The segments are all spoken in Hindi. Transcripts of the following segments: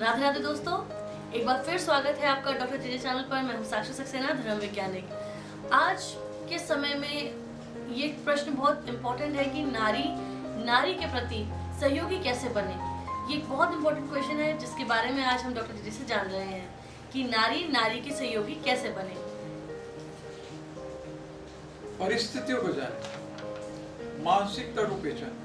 राधे राधे दोस्तों, एक बार फिर स्वागत है आपका डॉक्टर जेजे चैनल पर। मैं हूँ साक्षी सक्सेना, धर्म वैज्ञानिक। आज के समय में ये प्रश्न बहुत इम्पोर्टेंट है कि नारी नारी के प्रति सहयोगी कैसे बने? ये एक बहुत इम्पोर्टेंट क्वेश्चन है, जिसके बारे में आज हम डॉक्टर जेजे से जान रहे हैं कि नारी नारी की सहयोगी कैसे बने। परिस्थितियों को जाने, मानसिकता को पहचाने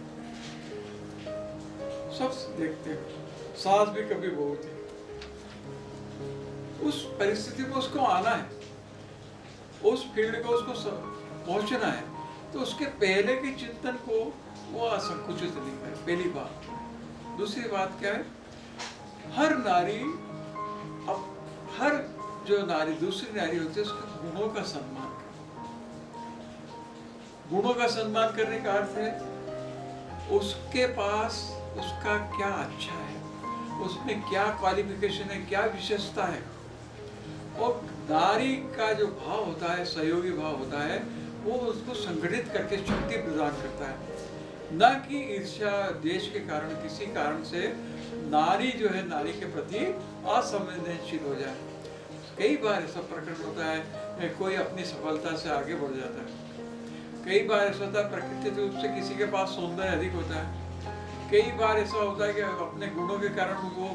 सब देखते हैं। सास भी कभी बहू थी उस परिस्थिति में उसको आना है। उस फ़ील्ड को उसको पहुँचना है। तो उसके पहले के चिंतन को वो असंकुचित नहीं करे। पहली बात। दूसरी बात क्या है? हर नारी अब, हर जो नारी, दूसरी नारी होती है, उसके गुणों का सम्मान गुणों का सम्मान करने का अर्थ है, उसके पास उसका क्या अच्छा है? उसमें क्या क्वालिफिकेशन है, क्या विशेषता है? और नारी का जो भाव होता है, सहयोगी भाव होता है, वो उसको संगठित करके शक्ति प्रदान करता है। न कि ईर्ष्या देश के कारण, किसी कारण से नारी जो है, नारी के प्रति असंवेदनशील हो जाए। कई बार ऐसा प्रकट होता है कोई अपनी सफलता से आगे बढ़ जाता है। कई बार ऐसा होता है, प्रकृति रूप से किसी के पास सौंदर्य अधिक होता है। कई बार ऐसा होता है कि अपने गुणों के कारण वो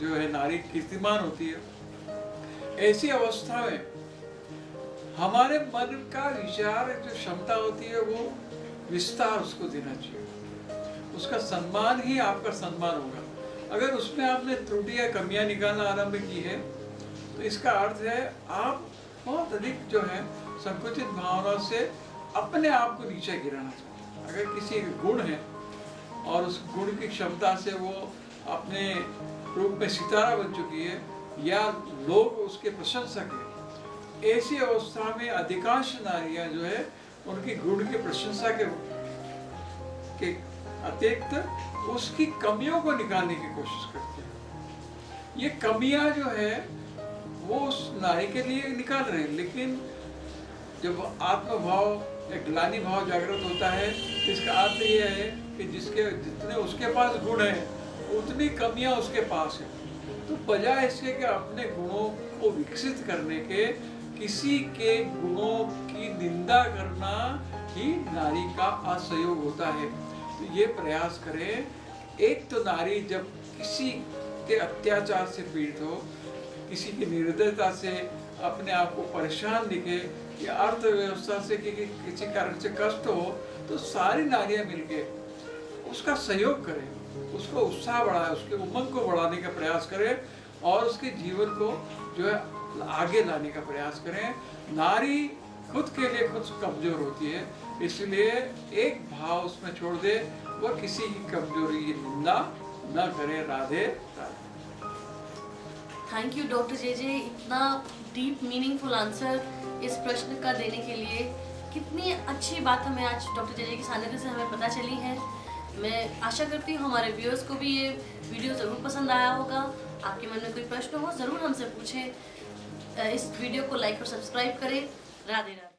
जो है नारी कीर्तिमान होती है। ऐसी अवस्था में हमारे मन का विचार, जो क्षमता होती है, वो विस्तार उसको देना चाहिए। उसका सम्मान ही आपका सम्मान होगा। अगर उसमें आपने त्रुटियाँ कमियाँ निकालना आरंभ की है तो इसका अर्थ है, आप बहुत अधिक जो है संकुचित भावना से अपने आप को नीचे गिराना चाहिए अगर किसी गुण है और उस गुण की क्षमता से वो अपने रूप में सितारा बन चुकी है, या लोग उसके प्रशंसक है। ऐसी अवस्था में अधिकांश नारियाँ जो है, उनकी गुण की प्रशंसा के के अतिरिक्त उसकी कमियों को निकालने की कोशिश करती है। ये कमियाँ जो है, वो उस नारी के लिए निकाल रहे हैं, लेकिन जब आत्मभाव या ग्लानी भाव जागृत होता है तो इसका अर्थ यह है कि जिसके जितने उसके पास गुण है उतनी कमियाँ उसके पास है। तो बजाय इसके कि अपने गुणों को विकसित करने के किसी के गुणों की निंदा करना ही नारी का असहयोग होता है। तो ये प्रयास करें एक तो नारी जब किसी के अत्याचार से पीड़ित हो किसी की निर्दयता से अपने आप को परेशान दिखे या अर्थव्यवस्था से कि, किसी कारण से कष्ट हो तो सारी नारियाँ मिलकर उसका सहयोग करें, उसको उत्साह बढ़ाए, उसके उमंग को बढ़ाने का प्रयास करें और उसके जीवन को जो है आगे लाने का प्रयास करें। नारी खुद के लिए खुद कमज़ोर होती है, इसलिए एक भाव उसमें छोड़ दे, वह किसी की कमज़ोरी की निंदा न करे, Radhe Radhe. Thank you doctor J J इतना डीप मीनिंगफुल आंसर इस प्रश्न का देने के लिए। कितनी अच्छी बात हमें आज डॉक्टर जे जे के सानिध्य से हमें पता चली है। मैं आशा करती हूँ हमारे व्यूअर्स को भी ये वीडियो ज़रूर पसंद आया होगा। आपके मन में कोई प्रश्न हो, ज़रूर हमसे पूछें। इस वीडियो को लाइक और सब्सक्राइब करें। राधे राधे।